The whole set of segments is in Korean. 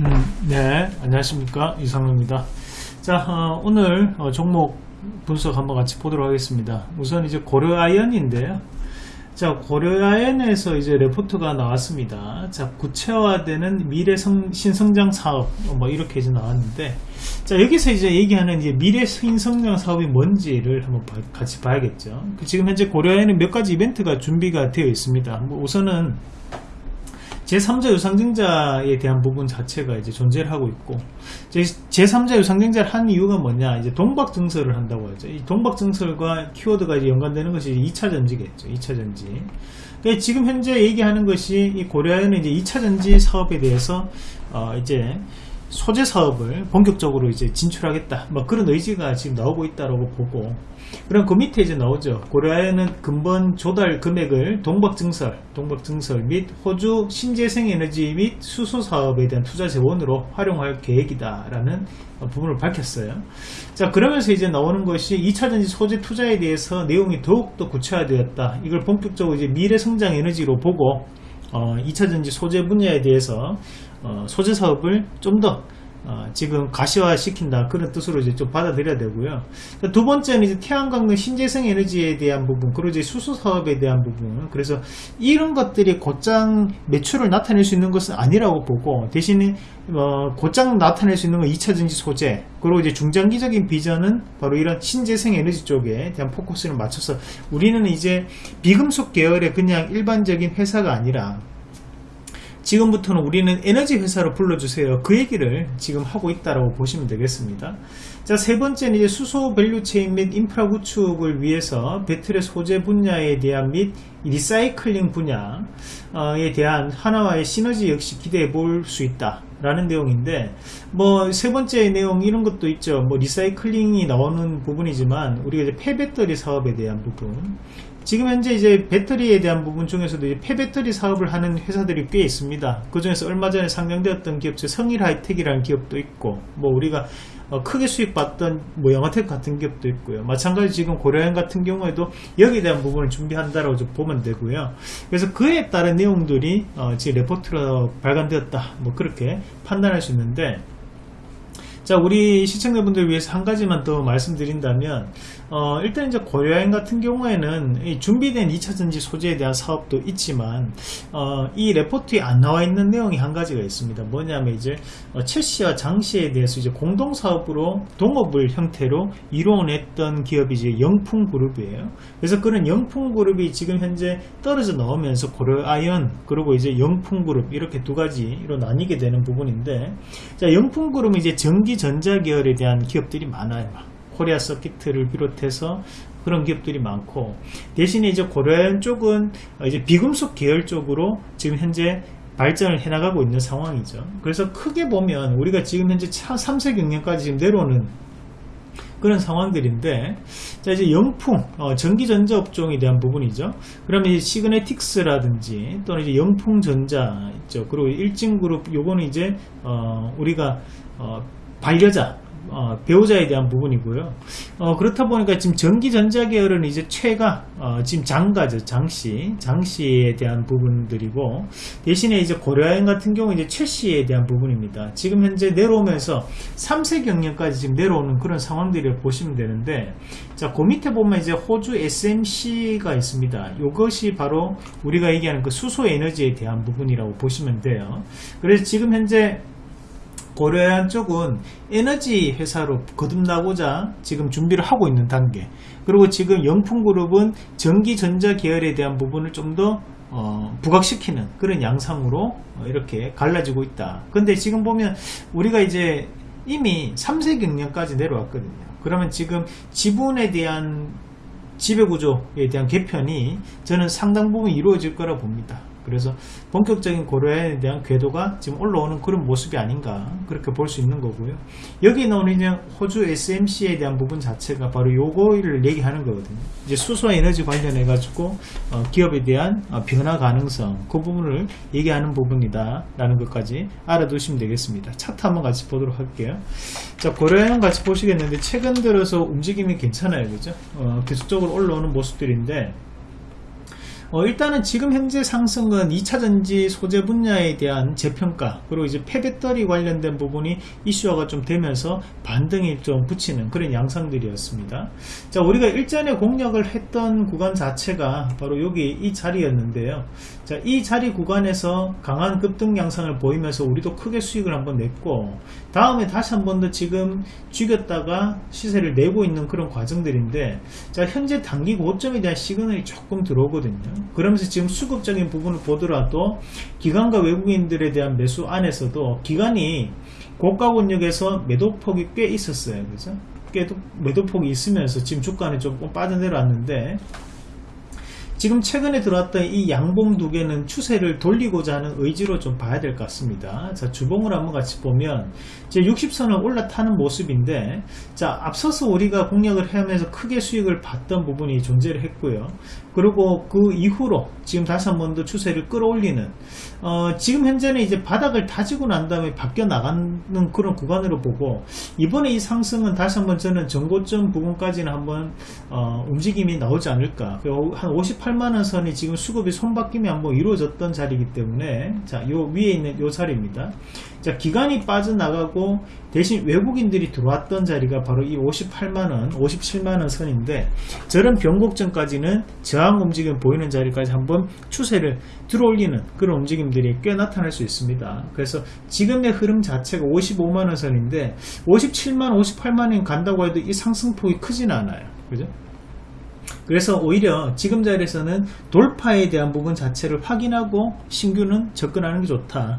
음, 네, 안녕하십니까. 이상로입니다. 자, 어, 오늘 어, 종목 분석 한번 같이 보도록 하겠습니다. 우선 이제 고려아연인데요. 자, 고려아연에서 이제 레포트가 나왔습니다. 자, 구체화되는 미래 성, 신성장 사업, 어, 뭐 이렇게 이제 나왔는데, 자, 여기서 이제 얘기하는 이제 미래 신성장 사업이 뭔지를 한번 봐- 같이 봐야겠죠. 그 지금 현재 고려아연은 몇 가지 이벤트가 준비가 되어 있습니다. 뭐 우선은 제3자 유상증자에 대한 부분 자체가 이제 존재를 하고 있고 제, 제3자 유상증자를 한 이유가 뭐냐 이제 동박증설을 한다고 하죠. 이 동박증설과 키워드가 이제 연관되는 것이 2차 전지겠죠. 2차 전지. 그러니까 지금 현재 얘기하는 것이 이 고려아연은 이제 2차 전지 사업에 대해서 어 이제 소재 사업을 본격적으로 이제 진출하겠다. 뭐 그런 의지가 지금 나오고 있다라고 보고 그럼 그 밑에 이제 나오죠. 고려아연은 근본 조달 금액을 동박증설 동박증설 및 호주 신재생에너지 및 수소 사업에 대한 투자 재원으로 활용할 계획이다 라는 부분을 밝혔어요. 자 그러면서 이제 나오는 것이 2차전지 소재 투자에 대해서 내용이 더욱더 구체화되었다. 이걸 본격적으로 이제 미래 성장 에너지로 보고 어, 2차전지 소재 분야에 대해서 어, 소재 사업을 좀더 어, 지금 가시화 시킨다 그런 뜻으로 이제 좀 받아들여야 되고요. 자, 두 번째는 이제 태양광 등 신재생 에너지에 대한 부분, 그리고 이제 수소 사업에 대한 부분. 그래서 이런 것들이 곧장 매출을 나타낼 수 있는 것은 아니라고 보고 대신에 어, 곧장 나타낼 수 있는 건 2차전지 소재, 그리고 이제 중장기적인 비전은 바로 이런 신재생 에너지 쪽에 대한 포커스를 맞춰서 우리는 이제 비금속 계열의 그냥 일반적인 회사가 아니라 지금부터는 우리는 에너지 회사로 불러주세요. 그 얘기를 지금 하고 있다라고 보시면 되겠습니다. 자, 세 번째는 이제 수소 value chain 및 인프라 구축을 위해서 배터리 소재 분야에 대한 및 리사이클링 분야에 대한 한화와의 시너지 역시 기대해 볼 수 있다. 라는 내용인데 뭐 세 번째 내용 이런 것도 있죠 뭐 리사이클링이 나오는 부분이지만 우리가 이제 폐배터리 사업에 대한 부분 지금 현재 이제 배터리에 대한 부분 중에서도 이제 폐배터리 사업을 하는 회사들이 꽤 있습니다. 그 중에서 얼마 전에 상장되었던 기업 중 성일 하이텍이라는 기업도 있고, 뭐 우리가 어, 크게 수익 봤던 뭐 영화테크 같은 기업도 있고요. 마찬가지 지금 고려아연 같은 경우에도 여기에 대한 부분을 준비한다라고 좀 보면 되고요. 그래서 그에 따른 내용들이 어, 지금 레포트로 발간되었다. 뭐 그렇게 판단할 수 있는데. 자, 우리 시청자분들 위해서 한 가지만 더 말씀드린다면, 어, 일단 이제 고려여행 같은 경우에는 이 준비된 2차전지 소재에 대한 사업도 있지만, 어, 이 레포트에 안 나와 있는 내용이 한 가지가 있습니다. 뭐냐면 이제, 어, 최씨와 장씨에 대해서 이제 공동사업으로 동업을 형태로 이루어냈던 기업이 이제 영풍그룹이에요. 그래서 그런 영풍그룹이 지금 현재 떨어져 나오면서 고려아연, 그리고 이제 영풍그룹, 이렇게 두 가지로 나뉘게 되는 부분인데, 자, 영풍그룹은 이제 전기 전자 계열에 대한 기업들이 많아요. 코리아 서키트를 비롯해서 그런 기업들이 많고 대신에 이제 고려아연 쪽은 이제 비금속 계열 쪽으로 지금 현재 발전을 해나가고 있는 상황이죠. 그래서 크게 보면 우리가 지금 현재 3세 경량까지 지금 내려오는 그런 상황들인데 자 이제 영풍 어, 전기전자 업종에 대한 부분이죠 그러면 이제 시그네틱스라든지 또는 이제 영풍전자 있죠 그리고 일진그룹 요거는 이제 어, 우리가 어, 반려자 어, 배우자에 대한 부분이고요. 어, 그렇다 보니까 지금 전기전자 계열은 이제 최가 어, 지금 장가죠 장씨 장씨에 대한 부분들이고 대신에 이제 고려여행 같은 경우 이제 최씨에 대한 부분입니다. 지금 현재 내려오면서 3세 경량까지 지금 내려오는 그런 상황들을 보시면 되는데 자그 밑에 보면 이제 호주 SMC가 있습니다. 이것이 바로 우리가 얘기하는 그 수소 에너지에 대한 부분이라고 보시면 돼요. 그래서 지금 현재 고려한 쪽은 에너지 회사로 거듭나고자 지금 준비를 하고 있는 단계. 그리고 지금 영풍그룹은 전기전자 계열에 대한 부분을 좀더 어, 부각시키는 그런 양상으로 어, 이렇게 갈라지고 있다. 근데 지금 보면 우리가 이제 이미 3세 경량까지 내려왔거든요. 그러면 지금 지분에 대한 지배구조에 대한 개편이 저는 상당 부분 이루어질 거라 봅니다 그래서 본격적인 고려에 대한 궤도가 지금 올라오는 그런 모습이 아닌가 그렇게 볼 수 있는 거고요. 여기 나오는 호주 SMC에 대한 부분 자체가 바로 요거를 얘기하는 거거든요. 이제 수소 에너지 관련해 가지고 어, 기업에 대한 어, 변화 가능성 그 부분을 얘기하는 부분이다 라는 것까지 알아두시면 되겠습니다. 차트 한번 같이 보도록 할게요. 자 고려형 같이 보시겠는데 최근 들어서 움직임이 괜찮아요. 그죠? 어, 계속적으로 올라오는 모습들인데 어, 일단은 지금 현재 상승은 2차전지 소재 분야에 대한 재평가 그리고 이제 폐배터리 관련된 부분이 이슈화가 좀 되면서 반등이 좀 붙이는 그런 양상들이었습니다. 자 우리가 일전에 공략을 했던 구간 자체가 바로 여기 이 자리였는데요. 자이 자리 구간에서 강한 급등 양상을 보이면서 우리도 크게 수익을 한번 냈고 다음에 다시 한 번 더 지금 죽였다가 시세를 내고 있는 그런 과정들인데 자 현재 단기 고점에 대한 시그널이 조금 들어오거든요 그러면서 지금 수급적인 부분을 보더라도 기관과 외국인들에 대한 매수 안에서도 기관이 고가 권역에서 매도폭이 꽤 있었어요. 그죠 꽤 매도폭이 있으면서 지금 주가는 조금 빠져내려왔는데 지금 최근에 들어왔던 이 양봉 두 개는 추세를 돌리고자 하는 의지로 좀 봐야 될 것 같습니다. 자, 주봉을 한번 같이 보면 이제 60선을 올라타는 모습인데 자, 앞서서 우리가 공략을 하면서 크게 수익을 봤던 부분이 존재를 했고요. 그리고 그 이후로 지금 다시 한 번 더 추세를 끌어올리는 어, 지금 현재는 이제 바닥을 다지고 난 다음에 바뀌어 나가는 그런 구간으로 보고 이번에 이 상승은 다시 한번 저는 전고점 부분까지는 한번 어, 움직임이 나오지 않을까. 한 58만원 선이 지금 수급이 손바뀜이 한번 이루어졌던 자리이기 때문에 자요 위에 있는 요 자리입니다 자 기간이 빠져나가고 대신 외국인들이 들어왔던 자리가 바로 이 58만원 57만원 선인데 저런 변곡점까지는 저항 움직임 보이는 자리까지 한번 추세를 들어올리는 그런 움직임들이 꽤 나타날 수 있습니다. 그래서 지금의 흐름 자체가 55만원 선인데 57만 58만원 간다고 해도 이 상승폭이 크진 않아요. 그죠? 그래서 오히려 지금 자리에서는 돌파에 대한 부분 자체를 확인하고 신규는 접근하는 게 좋다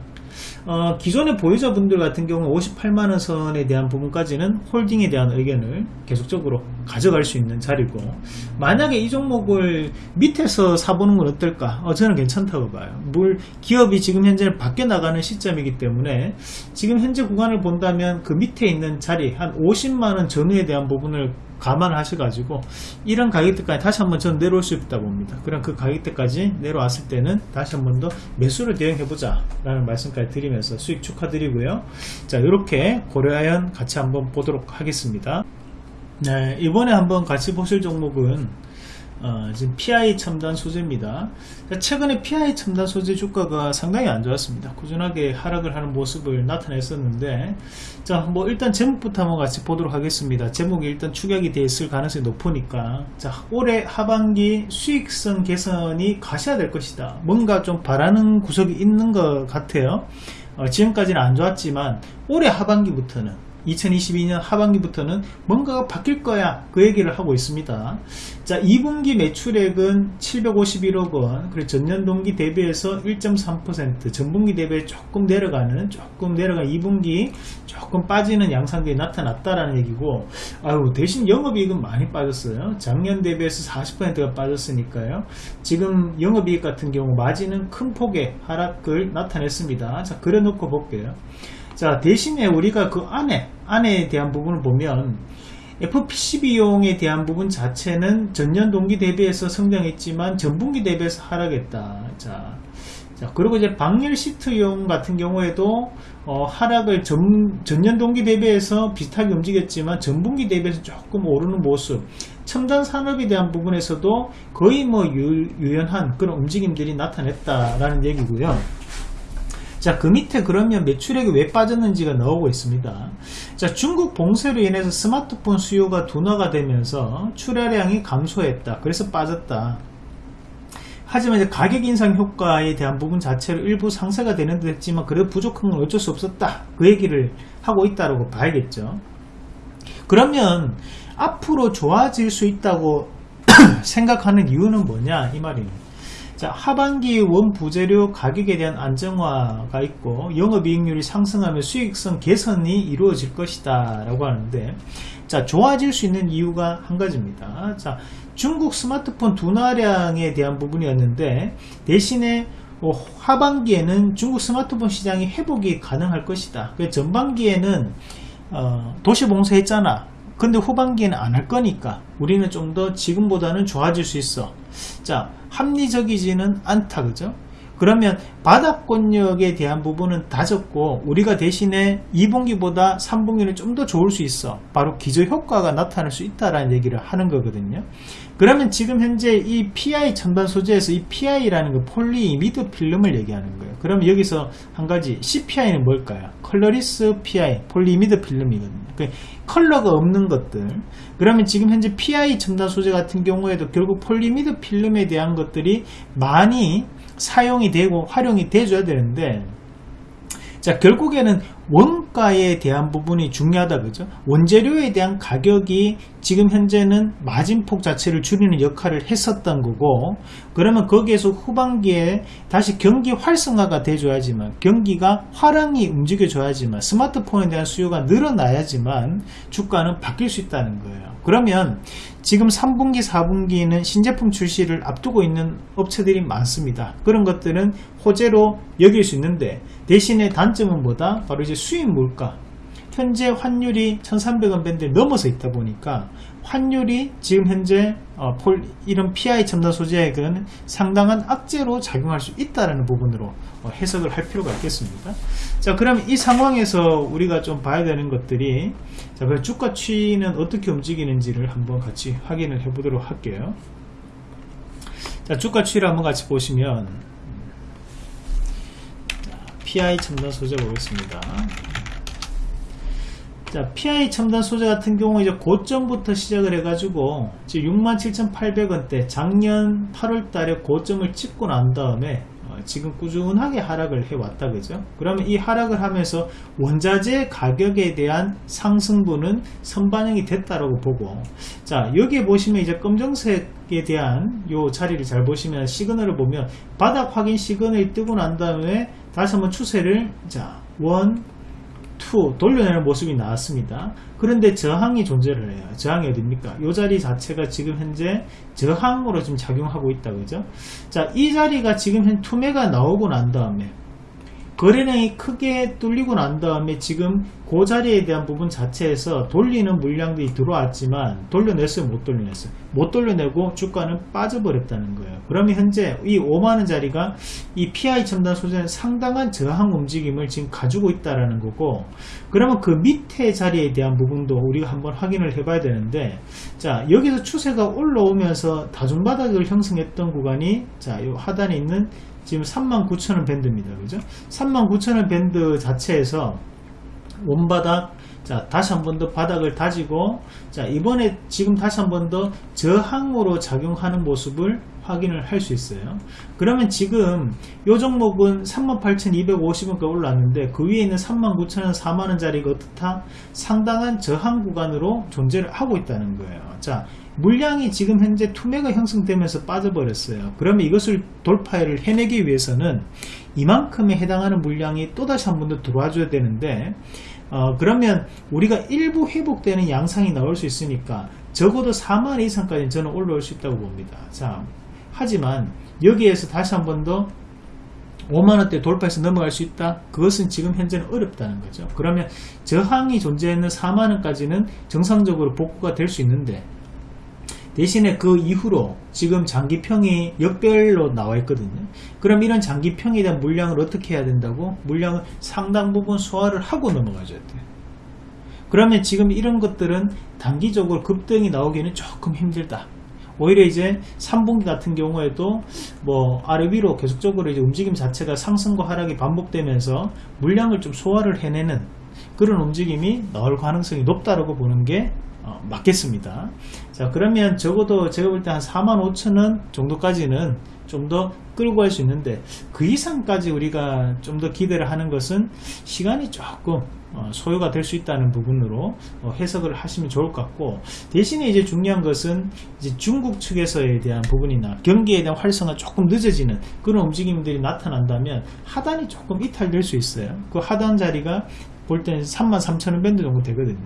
어, 기존의 보유자분들 같은 경우 58만원 선에 대한 부분까지는 홀딩에 대한 의견을 계속적으로 가져갈 수 있는 자리고 만약에 이 종목을 밑에서 사보는 건 어떨까? 어, 저는 괜찮다고 봐요. 물 기업이 지금 현재 밖에 나가는 시점이기 때문에 지금 현재 구간을 본다면 그 밑에 있는 자리 한 50만원 전후에 대한 부분을 감안하셔가지고 이런 가격대까지 다시 한번 전 내려올 수 있다 봅니다. 그럼 그 가격대까지 내려왔을 때는 다시 한번 더 매수를 대응해 보자 라는 말씀까지 드리면서 수익 축하드리고요. 자 이렇게 고려하연 같이 한번 보도록 하겠습니다. 네 이번에 한번 같이 보실 종목은 어, 지금 PI 첨단 소재입니다. 최근에 PI 첨단 소재 주가가 상당히 안 좋았습니다. 꾸준하게 하락을 하는 모습을 나타냈었는데, 자, 뭐 일단 제목부터 한번 같이 보도록 하겠습니다. 제목이 일단 추격이 돼 있을 가능성이 높으니까, 자, 올해 하반기 수익성 개선이 가셔야 될 것이다. 뭔가 좀 바라는 구석이 있는 것 같아요. 어, 지금까지는 안 좋았지만 올해 하반기부터는 2022년 하반기부터는 뭔가가 바뀔 거야. 그 얘기를 하고 있습니다. 자 2분기 매출액은 751억 원. 그리고 전년 동기 대비해서 1.3% 전분기 대비해 조금 내려가는 조금 내려간 2분기 조금 빠지는 양상들이 나타났다라는 얘기고 아유 대신 영업이익은 많이 빠졌어요. 작년 대비해서 40%가 빠졌으니까요. 지금 영업이익 같은 경우 마진은 큰 폭의 하락을 나타냈습니다. 자 그래 놓고 볼게요 자 대신에 우리가 그 안에 안에 대한 부분을 보면 FPC 비용에 대한 부분 자체는 전년 동기 대비해서 성장했지만 전분기 대비해서 하락했다. 자, 자 그리고 이제 방열 시트용 같은 경우에도 어, 하락을 전, 전년 동기 대비해서 비슷하게 움직였지만 전분기 대비해서 조금 오르는 모습 첨단 산업에 대한 부분에서도 거의 뭐 유, 유연한 그런 움직임들이 나타냈다라는 얘기고요. 자, 그 밑에 그러면 매출액이 왜 빠졌는지가 나오고 있습니다. 자, 중국 봉쇄로 인해서 스마트폰 수요가 둔화가 되면서 출하량이 감소했다. 그래서 빠졌다. 하지만 이제 가격 인상 효과에 대한 부분 자체를 일부 상세가 되는 듯 했지만 그래도 부족한 건 어쩔 수 없었다. 그 얘기를 하고 있다고 봐야겠죠. 그러면 앞으로 좋아질 수 있다고 생각하는 이유는 뭐냐 이 말입니다. 자, 하반기 원부재료 가격에 대한 안정화가 있고 영업이익률이 상승하면 수익성 개선이 이루어질 것이다 라고 하는데 자 좋아질 수 있는 이유가 한 가지입니다. 자 중국 스마트폰 둔화량에 대한 부분이었는데 대신에 어, 하반기에는 중국 스마트폰 시장이 회복이 가능할 것이다. 전반기에는 어, 도시봉쇄 했잖아. 근데 후반기에는 안 할 거니까 우리는 좀 더 지금보다는 좋아질 수 있어. 자 합리적이지는 않다 그죠 그러면 바닥권역에 대한 부분은 다졌고 우리가 대신에 2분기보다 3분기는 좀 더 좋을 수 있어. 바로 기저효과가 나타날 수 있다라는 얘기를 하는 거거든요. 그러면 지금 현재 이 PI 첨단 소재에서 이 PI라는 거 폴리이미드 필름을 얘기하는 거예요. 그럼 여기서 한 가지 CPI는 뭘까요? colorless PI 폴리이미드 필름이거든요. 그 컬러가 없는 것들. 그러면 지금 현재 PI 첨단 소재 같은 경우에도 결국 폴리이미드 필름에 대한 것들이 많이 사용이 되고 활용이 돼줘야 되는데 자 결국에는 원가에 대한 부분이 중요하다 그죠. 원재료에 대한 가격이 지금 현재는 마진폭 자체를 줄이는 역할을 했었던 거고 그러면 거기에서 후반기에 다시 경기 활성화가 돼줘야지만 경기가 화랑이 움직여줘야지만 스마트폰에 대한 수요가 늘어나야지만 주가는 바뀔 수 있다는 거예요. 그러면 지금 3분기 4분기는 신제품 출시를 앞두고 있는 업체들이 많습니다. 그런 것들은 호재로 여길 수 있는데 대신에 단점은 뭐다? 바로 이제 수입 물가. 현재 환율이 1300원 밴드에 넘어서 있다 보니까 환율이 지금 현재 어, 폴, 이런 PI 첨단 소재액은 상당한 악재로 작용할 수 있다는 부분으로 어, 해석을 할 필요가 있겠습니다. 자, 그럼 이 상황에서 우리가 좀 봐야 되는 것들이 자, 그럼 주가 추이는 어떻게 움직이는지를 한번 같이 확인을 해 보도록 할게요. 자, 주가 추이를 한번 같이 보시면 PI 첨단 소재 보겠습니다. 자, PI 첨단 소재 같은 경우 이제 고점부터 시작을 해가지고 지금 67,800원대 작년 8월 달에 고점을 찍고 난 다음에 어, 지금 꾸준하게 하락을 해왔다 그죠? 그러면 이 하락을 하면서 원자재 가격에 대한 상승분은 선반영이 됐다라고 보고. 자 여기에 보시면 이제 검정색에 대한 요 자리를 잘 보시면 시그널을 보면 바닥 확인 시그널이 뜨고 난 다음에 다시 한번 추세를 자 원, 2 돌려내는 모습이 나왔습니다. 그런데 저항이 존재를 해요. 저항이 어딥니까? 이 자리 자체가 지금 현재 저항으로 지금 작용하고 있다. 그죠? 자, 이 자리가 지금 현 투매가 나오고 난 다음에 거래량이 크게 뚫리고 난 다음에 지금 그 자리에 대한 부분 자체에서 돌리는 물량들이 들어왔지만 돌려냈어요 못 돌려냈어요? 못 돌려내고 주가는 빠져버렸다는 거예요. 그러면 현재 이 5만원 자리가 이 PI 첨단 소재는 상당한 저항 움직임을 지금 가지고 있다라는 거고 그러면 그 밑에 자리에 대한 부분도 우리가 한번 확인을 해 봐야 되는데 자 여기서 추세가 올라오면서 다중바닥을 형성했던 구간이 자요 하단에 있는 지금 39,000원 밴드입니다. 그죠? 39,000원 밴드 자체에서 원바닥 자 다시 한 번 더 바닥을 다지고 자 이번에 지금 다시 한 번 더 저항으로 작용하는 모습을 확인을 할 수 있어요 그러면 지금 요 종목은 38,250원까지 올랐는데 그 위에 있는 39,000원 4만원 짜리가 어떻다 상당한 저항 구간으로 존재를 하고 있다는 거예요 자 물량이 지금 현재 투매가 형성되면서 빠져버렸어요. 그러면 이것을 돌파를 해내기 위해서는 이만큼에 해당하는 물량이 또다시 한 번 더 들어와 줘야 되는데 어, 그러면 우리가 일부 회복되는 양상이 나올 수 있으니까 적어도 4만 이상까지 저는 올라올 수 있다고 봅니다. 자, 하지만 여기에서 다시 한 번 더 5만원대 돌파해서 넘어갈 수 있다? 그것은 지금 현재는 어렵다는 거죠. 그러면 저항이 존재하는 4만원까지는 정상적으로 복구가 될 수 있는데 대신에 그 이후로 지금 장기평이 역별로 나와 있거든요. 그럼 이런 장기평에 대한 물량을 어떻게 해야 된다고? 물량을 상당 부분 소화를 하고 넘어가줘야 돼요. 그러면 지금 이런 것들은 단기적으로 급등이 나오기는 조금 힘들다. 오히려 이제 3분기 같은 경우에도 뭐 아래 위로 계속적으로 이제 움직임 자체가 상승과 하락이 반복되면서 물량을 좀 소화를 해내는 그런 움직임이 나올 가능성이 높다라고 보는 게 어, 맞겠습니다. 자 그러면 적어도 제가 볼 때 한 4만 5천원 정도까지는 좀 더 끌고 갈 수 있는데 그 이상까지 우리가 좀 더 기대를 하는 것은 시간이 조금 어, 소요가 될 수 있다는 부분으로 어, 해석을 하시면 좋을 것 같고 대신에 이제 중요한 것은 이제 중국 측에서에 대한 부분이나 경기에 대한 활성화 조금 늦어지는 그런 움직임들이 나타난다면 하단이 조금 이탈될 수 있어요 그 하단 자리가 볼 때는 33,000원 밴드 정도 되거든요.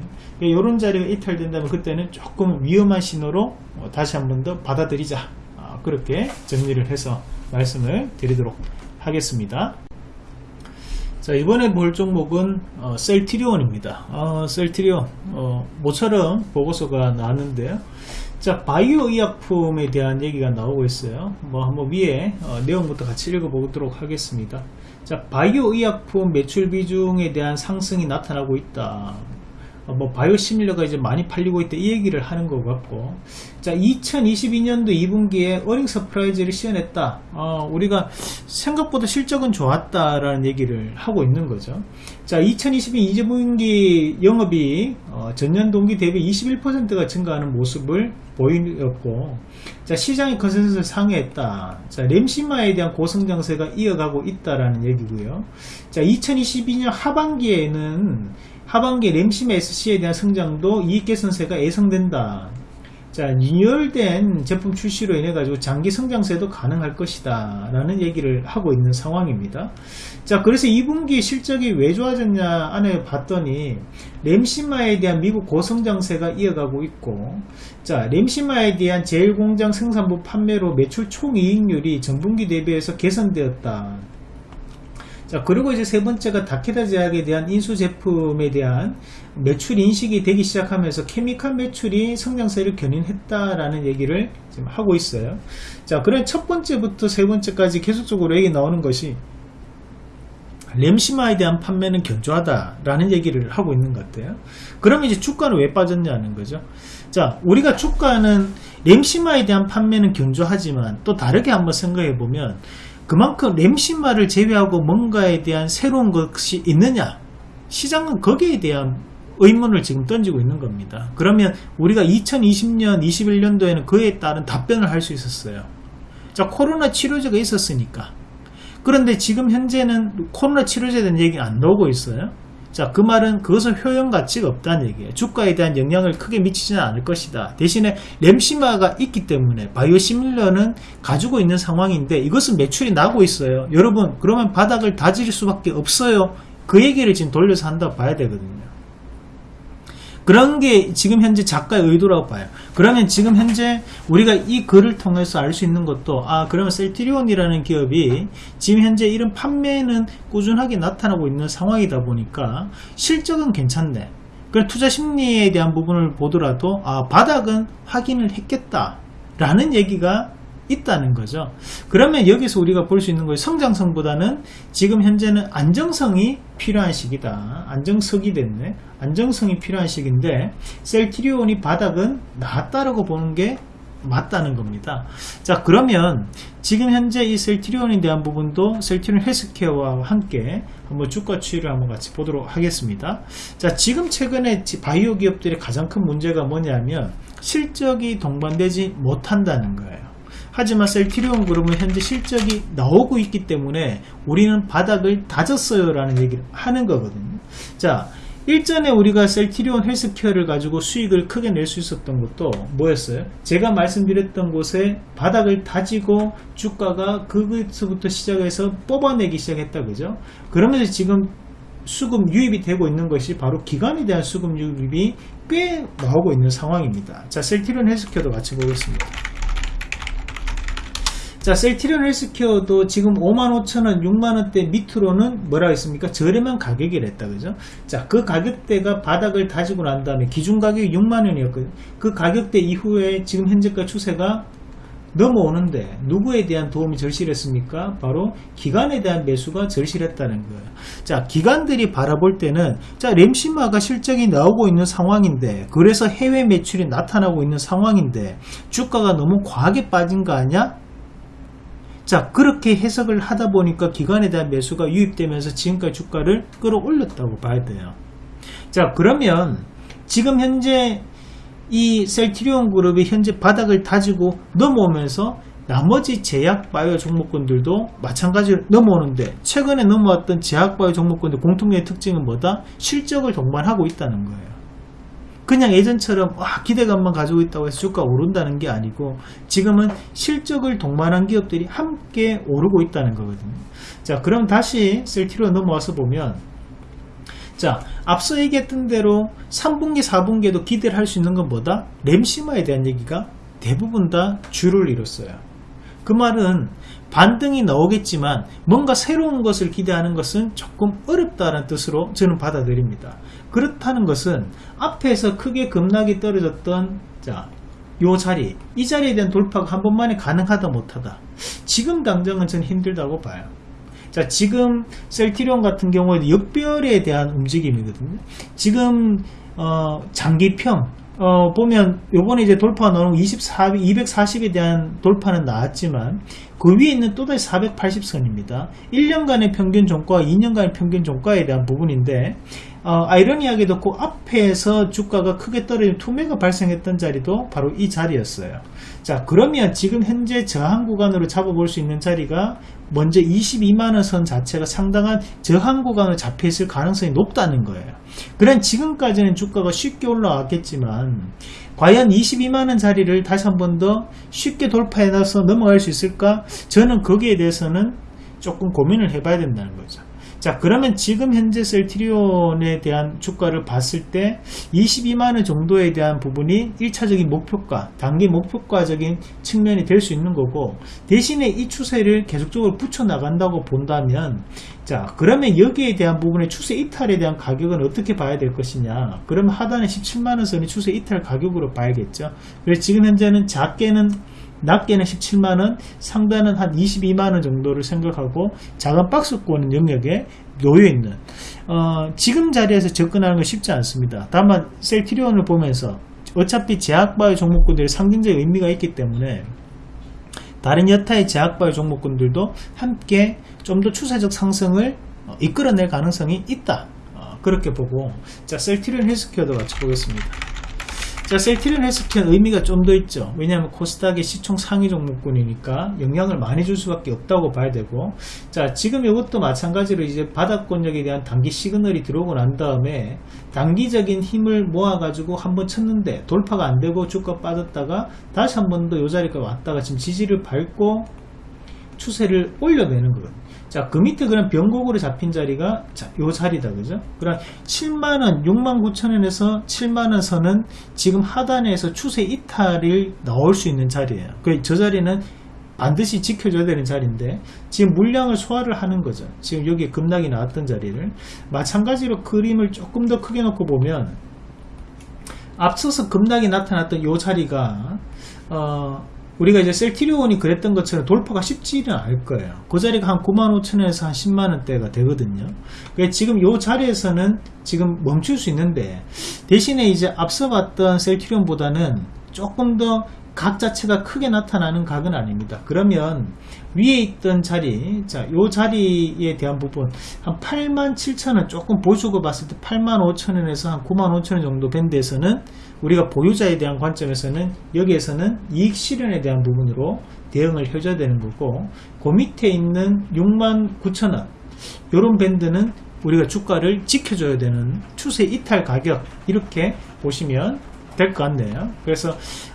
이런 그러니까 자리가 이탈된다면 그때는 조금 위험한 신호로 어, 다시 한 번 더 받아들이자. 아, 그렇게 정리를 해서 말씀을 드리도록 하겠습니다. 자 이번에 볼 종목은 어, 셀트리온입니다. 어, 셀트리온 어, 모처럼 보고서가 나왔는데요. 자 바이오 의약품에 대한 얘기가 나오고 있어요 뭐 한번 위에 어, 내용부터 같이 읽어보도록 하겠습니다 자 바이오 의약품 매출 비중에 대한 상승이 나타나고 있다 어, 뭐 바이오 시밀러가 이제 많이 팔리고 있다 이 얘기를 하는 것 같고. 자 2022년도 2분기에 어닝 서프라이즈를 시현했다. 어, 우리가 생각보다 실적은 좋았다 라는 얘기를 하고 있는 거죠. 자 2022 2분기 영업이 어, 전년 동기 대비 21%가 증가하는 모습을 보이었고 자 시장의 컨센서스를 상회했다. 자 램시마에 대한 고성장세가 이어가고 있다라는 얘기고요. 자 2022년 하반기에는 하반기 램시마 SC에 대한 성장도 이익 개선세가 예상된다. 자, 리뉴얼된 제품 출시로 인해 가지고 장기 성장세도 가능할 것이다. 라는 얘기를 하고 있는 상황입니다. 자, 그래서 2분기 실적이 왜 좋아졌냐 안에 봤더니 램시마에 대한 미국 고성장세가 이어가고 있고 자, 램시마에 대한 제일공장 생산부 판매로 매출 총이익률이 전분기 대비해서 개선되었다. 자 그리고 이제 세 번째가 다케다 제약에 대한 인수 제품에 대한 매출 인식이 되기 시작하면서 케미칼 매출이 성장세를 견인했다라는 얘기를 지금 하고 있어요. 자 그래 첫 번째부터 세 번째까지 계속적으로 얘기 나오는 것이 램시마에 대한 판매는 견조하다라는 얘기를 하고 있는 것 같아요. 그러면 이제 주가는 왜 빠졌냐는 거죠. 자, 우리가 주가는 램시마에 대한 판매는 견조하지만 또 다르게 한번 생각해 보면 그만큼 램신마를 제외하고 뭔가에 대한 새로운 것이 있느냐? 시장은 거기에 대한 의문을 지금 던지고 있는 겁니다. 그러면 우리가 2020년 21년도에는 그에 따른 답변을 할 수 있었어요. 자 코로나 치료제가 있었으니까. 그런데 지금 현재는 코로나 치료제에 대한 얘기가 안 나오고 있어요 자, 그 말은 그것은 효용 가치가 없다는 얘기예요. 주가에 대한 영향을 크게 미치지는 않을 것이다. 대신에 램시마가 있기 때문에 바이오 시밀러는 가지고 있는 상황인데 이것은 매출이 나고 있어요. 여러분, 그러면 바닥을 다질 수밖에 없어요. 그 얘기를 지금 돌려서 한다고 봐야 되거든요. 그런 게 지금 현재 작가의 의도라고 봐요. 그러면 지금 현재 우리가 이 글을 통해서 알 수 있는 것도 아 그러면 셀트리온이라는 기업이 지금 현재 이런 판매는 꾸준하게 나타나고 있는 상황이다 보니까 실적은 괜찮네. 그럼 투자 심리에 대한 부분을 보더라도 아 바닥은 확인을 했겠다. 라는 얘기가 있다는 거죠. 그러면 여기서 우리가 볼 수 있는 거예요. 성장성보다는 지금 현재는 안정성이 필요한 시기다. 안정성이 됐네. 안정성이 필요한 시기인데 셀트리온이 바닥은 나았다라고 보는 게 맞다는 겁니다. 자 그러면 지금 현재 이 셀트리온에 대한 부분도 셀트리온 헬스케어와 함께 한번 주가 추이를 한번 같이 보도록 하겠습니다. 자 지금 최근에 바이오 기업들의 가장 큰 문제가 뭐냐면 실적이 동반되지 못한다는 거예요. 하지만 셀트리온 그룹은 현재 실적이 나오고 있기 때문에 우리는 바닥을 다졌어요 라는 얘기를 하는 거거든요 자 일전에 우리가 셀트리온 헬스케어를 가지고 수익을 크게 낼 수 있었던 것도 뭐였어요? 제가 말씀드렸던 곳에 바닥을 다지고 주가가 그것부터 시작해서 뽑아내기 시작했다 그죠? 그러면서 지금 수급 유입이 되고 있는 것이 바로 기관에 대한 수급 유입이 꽤 나오고 있는 상황입니다. 자, 셀트리온 헬스케어도 같이 보겠습니다. 자 셀티리온 헬스케어도 지금 55,000원 6만원대 밑으로는 뭐라 했습니까 저렴한 가격이랬다 그죠 자 그 가격대가 바닥을 다지고 난 다음에 기준 가격이 6만원이었거든요 그 가격대 이후에 지금 현재가 추세가 넘어오는데 누구에 대한 도움이 절실했습니까? 바로 기관에 대한 매수가 절실했다는 거예요. 자, 기관들이 바라볼 때는 자, 램시마가 실적이 나오고 있는 상황인데 그래서 해외 매출이 나타나고 있는 상황인데 주가가 너무 과하게 빠진 거 아니야? 자 그렇게 해석을 하다 보니까 기관에 대한 매수가 유입되면서 지금까지 주가를 끌어올렸다고 봐야 돼요 자 그러면 지금 현재 이 셀트리온 그룹이 현재 바닥을 다지고 넘어오면서 나머지 제약 바이오 종목군들도 마찬가지로 넘어오는데 최근에 넘어왔던 제약 바이오 종목군들 공통적인 특징은 뭐다? 실적을 동반하고 있다는 거예요 그냥 예전처럼 와 기대감만 가지고 있다고 해서 주가 오른다는 게 아니고 지금은 실적을 동반한 기업들이 함께 오르고 있다는 거거든요. 자 그럼 다시 셀티로 넘어와서 보면 자 앞서 얘기했던 대로 3분기 4분기에도 기대를 할 수 있는 건 뭐다 램시마에 대한 얘기가 대부분 다 줄을 이뤘어요 그 말은 반등이 나오겠지만 뭔가 새로운 것을 기대하는 것은 조금 어렵다는 뜻으로 저는 받아들입니다. 그렇다는 것은 앞에서 크게 급락이 떨어졌던 자 요 자리 이 자리에 대한 돌파가 한 번만에 가능하다 못하다. 지금 당장은 저는 힘들다고 봐요. 자 지금 셀티리온 같은 경우에도 역별에 대한 움직임이거든요. 지금 어, 장기평 어, 보면 요번에 이제 나오는 24, 240에 대한 돌파는 나왔지만 그 위에 있는 또다시 480선입니다. 1년간의 평균 종가와 2년간의 평균 종가에 대한 부분인데 어, 아이러니하게도 그 앞에서 주가가 크게 떨어진 투매가 발생했던 자리도 바로 이 자리였어요. 자 그러면 지금 현재 저항 구간으로 잡아볼 수 있는 자리가 먼저 22만원 선 자체가 상당한 저항 구간으로 잡혀있을 가능성이 높다는 거예요. 그런 지금까지는 주가가 쉽게 올라왔겠지만 과연 22만원 자리를 다시 한 번 더 쉽게 돌파해 놔서 넘어갈 수 있을까? 저는 거기에 대해서는 조금 고민을 해봐야 된다는 거죠. 자 그러면 지금 현재 셀트리온에 대한 주가를 봤을 때 22만원 정도에 대한 부분이 1차적인 목표가 단기 목표가적인 측면이 될 수 있는 거고 대신에 이 추세를 계속적으로 붙여 나간다고 본다면 자 그러면 여기에 대한 부분의 추세 이탈에 대한 가격은 어떻게 봐야 될 것이냐? 그러면 하단에 17만원 선이 추세 이탈 가격으로 봐야겠죠? 그래서 지금 현재는 작게는 낮게는 17만원, 상단은 한 22만원 정도를 생각하고 작은 박스권 영역에 놓여있는 어, 지금 자리에서 접근하는 건 쉽지 않습니다. 다만 셀티리온을 보면서 어차피 제약바이오 종목군들이 상징적 의미가 있기 때문에 다른 여타의 제약바이오 종목군들도 함께 좀 더 추세적 상승을 어, 이끌어낼 가능성이 있다. 어, 그렇게 보고 자 셀티리온 헬스케어도 같이 보겠습니다. 자, 셀티리온 헬스케어는 의미가 좀 더 있죠. 왜냐하면 코스닥의 시총 상위 종목군이니까 영향을 많이 줄 수밖에 없다고 봐야 되고 자, 지금 이것도 마찬가지로 이제 바닥권역에 대한 단기 시그널이 들어오고 난 다음에 단기적인 힘을 모아가지고 한번 쳤는데 돌파가 안 되고 주가 빠졌다가 다시 한 번더요 자리까지 왔다가 지금 지지를 밟고 추세를 올려내는 거거든요. 자, 그 밑에 그런 변곡으로 잡힌 자리가 자, 요 자리다. 그죠? 그럼 7만원, 6만 9천원에서 7만원 선은 지금 하단에서 추세 이탈이 나올 수 있는 자리예요. 그저 자리는 반드시 지켜줘야 되는 자리인데 지금 물량을 소화를 하는 거죠. 지금 여기 급락이 나왔던 자리를 마찬가지로 그림을 조금 더 크게 놓고 보면 앞서서 급락이 나타났던 요 자리가 어, 우리가 이제 셀티리온이 그랬던 것처럼 돌파가 쉽지는 않을 거예요. 그 자리가 한 95,000원에서 한 10만원대가 되거든요. 그러니까 지금 이 자리에서는 지금 멈출 수 있는데 대신에 이제 앞서 봤던 셀티리온 보다는 조금 더 각 자체가 크게 나타나는 각은 아닙니다. 그러면 위에 있던 자리, 자, 요 자리에 대한 부분, 한 87,000원, 조금 보수고 봤을 때 85,000원에서 한 95,000원 정도 밴드에서는 우리가 보유자에 대한 관점에서는 여기에서는 이익 실현에 대한 부분으로 대응을 해줘야 되는 거고, 그 밑에 있는 69,000원, 요런 밴드는 우리가 주가를 지켜줘야 되는 추세 이탈 가격, 이렇게 보시면 될 것 같네요. 그래서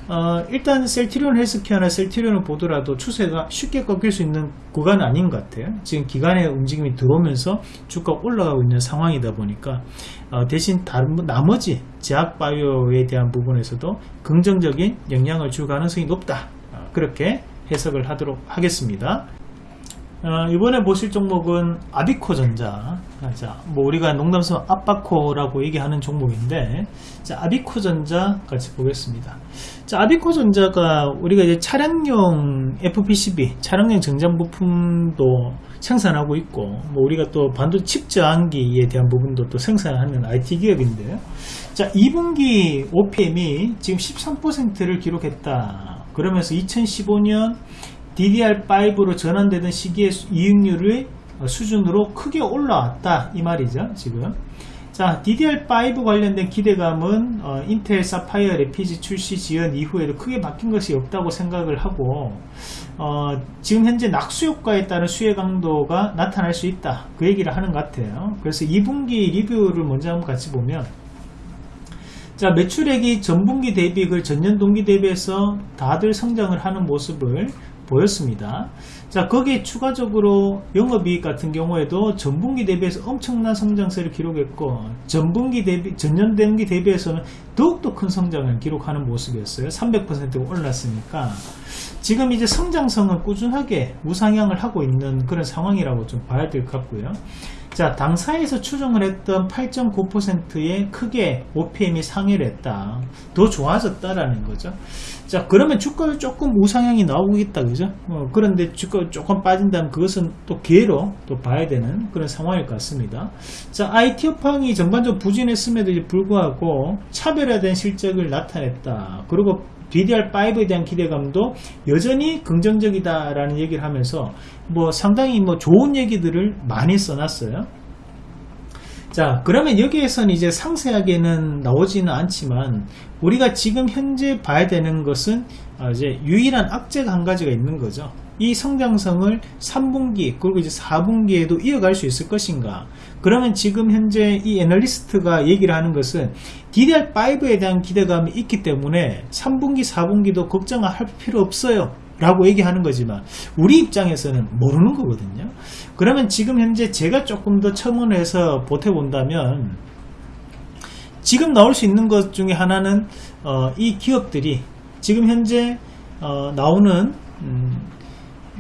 어, 일단 셀티리온 헬스케어나 셀티리온을 보더라도 추세가 쉽게 꺾일 수 있는 구간은 아닌 것 같아요. 지금 기간의 움직임이 들어오면서 주가가 올라가고 있는 상황이다 보니까 어, 대신 다른 나머지 제약바이오에 대한 부분에서도 긍정적인 영향을 줄 가능성이 높다. 어, 그렇게 해석을 하도록 하겠습니다. 어, 이번에 보실 종목은 아비코전자. 자, 뭐 우리가 농담스러운 아바코라고 얘기하는 종목인데, 자, 아비코전자 같이 보겠습니다. 자, 아비코전자가 우리가 이제 차량용 FPCB, 차량용 정장 부품도 생산하고 있고, 뭐 우리가 또 반도체 칩 저항기에 대한 부분도 또 생산하는 IT 기업인데요. 자, 2분기 OPM이 지금 13%를 기록했다. 그러면서 2015년 DDR5로 전환되던 시기의 이익률의 수준으로 크게 올라왔다. 이 말이죠 지금. 자 DDR5 관련된 기대감은 어, 인텔 사파이어 레피지 출시 지연 이후에도 크게 바뀐 것이 없다고 생각을 하고 어, 지금 현재 낙수 효과에 따른 수혜 강도가 나타날 수 있다. 그 얘기를 하는 것 같아요. 그래서 2분기 리뷰를 먼저 한번 같이 보면 자 매출액이 전분기 대비 그 전년 동기 대비해서 다들 성장을 하는 모습을 보였습니다. 자 거기에 추가적으로 영업이익 같은 경우에도 전분기 대비해서 엄청난 성장세를 기록했고 전분기 대비 전년 동기 대비해서는 더욱더 큰 성장을 기록하는 모습이었어요. 300%가 올랐으니까 지금 이제 성장성은 꾸준하게 우상향을 하고 있는 그런 상황이라고 좀 봐야 될 것 같고요. 자 당사에서 추정을 했던 8.9%의 크게 OPM이 상회를 했다. 더 좋아졌다라는 거죠. 자 그러면 주가도 조금 우상향이 나오겠다 그죠? 어, 그런데 주가 조금 빠진다면 그것은 또 기회로 또 봐야 되는 그런 상황일 것 같습니다. 자 IT 업황이 전반적으로 부진했음에도 불구하고 차별화된 실적을 나타냈다. 그리고 DDR5에 대한 기대감도 여전히 긍정적이다라는 얘기를 하면서 뭐 상당히 뭐 좋은 얘기들을 많이 써놨어요. 자 그러면 여기에서는 이제 상세하게는 나오지는 않지만 우리가 지금 현재 봐야 되는 것은 아, 이제 유일한 악재가 한 가지가 있는 거죠. 이 성장성을 3분기 그리고 이제 4분기에도 이어갈 수 있을 것인가 그러면 지금 현재 이 애널리스트가 얘기를 하는 것은 DDR5에 대한 기대감이 있기 때문에 3분기 4분기도 걱정할 필요 없어요. 라고 얘기하는 거지만 우리 입장에서는 모르는 거거든요. 그러면 지금 현재 제가 조금 더 첨언해서 보태본다면 지금 나올 수 있는 것 중에 하나는 어, 이 기업들이 지금 현재 어, 나오는 음,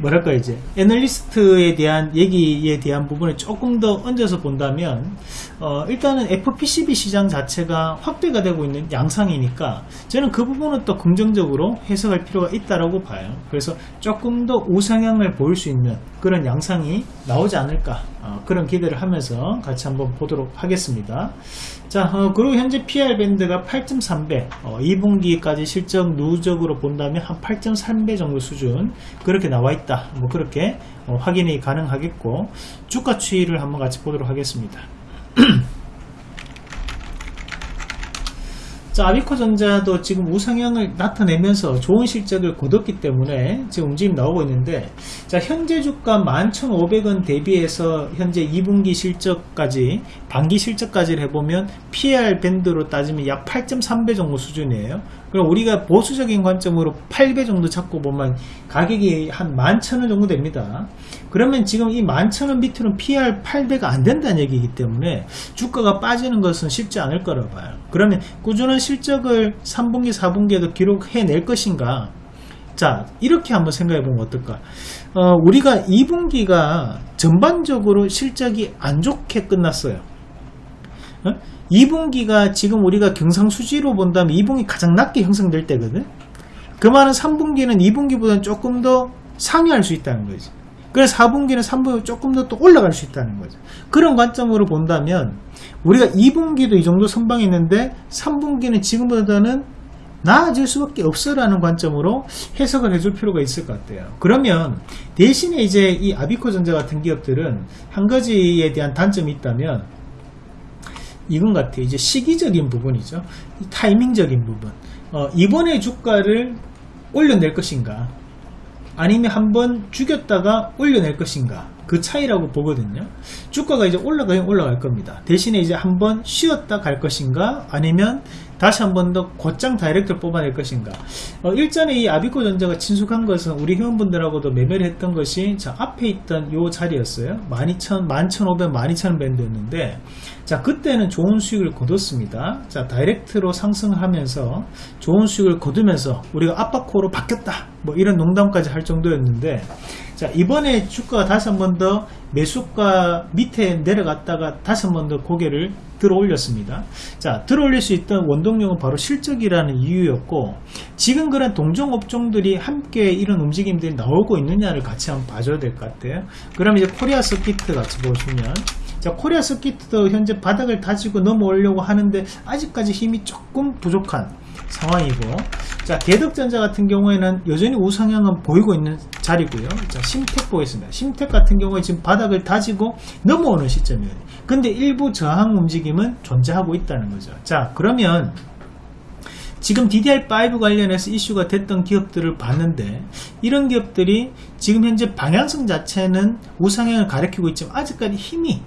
뭐랄까 이제 애널리스트에 대한 얘기에 대한 부분을 조금 더 얹어서 본다면 어, 일단은 FPCB 시장 자체가 확대가 되고 있는 양상이니까 저는 그 부분은 또 긍정적으로 해석할 필요가 있다라고 봐요. 그래서 조금 더 우상향을 보일 수 있는 그런 양상이 나오지 않을까 어, 그런 기대를 하면서 같이 한번 보도록 하겠습니다. 자 어, 그리고 현재 PR 밴드가 8.3배 어, 2분기까지 실적 누적으로 본다면 한 8.3배 정도 수준 그렇게 나와 있다 뭐 그렇게 어, 확인이 가능하겠고 주가 추이를 한번 같이 보도록 하겠습니다 자, 아비코 전자도 지금 우상향을 나타내면서 좋은 실적을 거뒀기 때문에 지금 움직임 나오고 있는데 자, 현재 주가 11,500원 대비해서 현재 2분기 실적까지 반기 실적까지를 해보면 PR 밴드로 따지면 약 8.3배 정도 수준이에요. 그럼 우리가 보수적인 관점으로 8배 정도 잡고 보면 가격이 한 11,000원 정도 됩니다. 그러면 지금 이 11,000원 밑으로는 PR 8배가 안 된다는 얘기이기 때문에 주가가 빠지는 것은 쉽지 않을 거라 봐요. 그러면 꾸준한 실적을 3분기, 4분기에도 기록해낼 것인가? 자, 이렇게 한번 생각해 보면 어떨까? 어, 우리가 2분기가 전반적으로 실적이 안 좋게 끝났어요. 어? 2분기가 지금 우리가 경상수지로 본다면 2분기 가장 낮게 형성될 때거든. 그 말은 3분기는 2분기보다는 조금 더 상회할 수 있다는 거지. 그래서 4분기는 3분기 조금 더 또 올라갈 수 있다는 거죠. 그런 관점으로 본다면 우리가 2분기도 이 정도 선방했는데 3분기는 지금보다는 나아질 수밖에 없어 라는 관점으로 해석을 해줄 필요가 있을 것 같아요. 그러면 대신에 이제 이 아비코 전자 같은 기업들은 한 가지에 대한 단점이 있다면 이건 같아요. 이제 시기적인 부분이죠. 타이밍적인 부분. 어, 이번에 주가를 올려낼 것인가? 아니면 한번 죽였다가 올려낼 것인가? 그 차이라고 보거든요. 주가가 이제 올라가긴 올라갈 겁니다. 대신에 이제 한번 쉬었다 갈 것인가? 아니면 다시 한 번 더 곧장 다이렉트를 뽑아낼 것인가? 어, 일전에 이 아비코 전자가 친숙한 것은 우리 회원분들하고도 매매를 했던 것이 자 앞에 있던 요 자리였어요. 12,000, 11,500, 12,000 밴드였는데 자 그때는 좋은 수익을 거뒀습니다. 자 다이렉트로 상승하면서 좋은 수익을 거두면서 우리가 압박코로 바뀌었다. 뭐 이런 농담까지 할 정도였는데 자 이번에 주가가 다시 한 번 더 매수가 밑에 내려갔다가 다시 한 번 더 고개를 들어 올렸습니다. 자 들어 올릴 수 있던 원동력은 바로 실적이라는 이유였고 지금 그런 동종 업종들이 함께 이런 움직임들이 나오고 있느냐를 같이 한번 봐줘야 될 것 같아요. 그럼 이제 코리아 서키트 같이 보시면 자 코리아 서키트도 현재 바닥을 다지고 넘어오려고 하는데 아직까지 힘이 조금 부족한 상황이고. 자 대덕전자 같은 경우에는 여전히 우상향은 보이고 있는 자리고요. 자 심텍 보겠습니다. 심텍 같은 경우에 지금 바닥을 다지고 넘어오는 시점이에요. 근데 일부 저항 움직임은 존재하고 있다는 거죠. 자 그러면 지금 DDR5 관련해서 이슈가 됐던 기업들을 봤는데 이런 기업들이 지금 현재 방향성 자체는 우상향을 가리키고 있지만 아직까지 힘이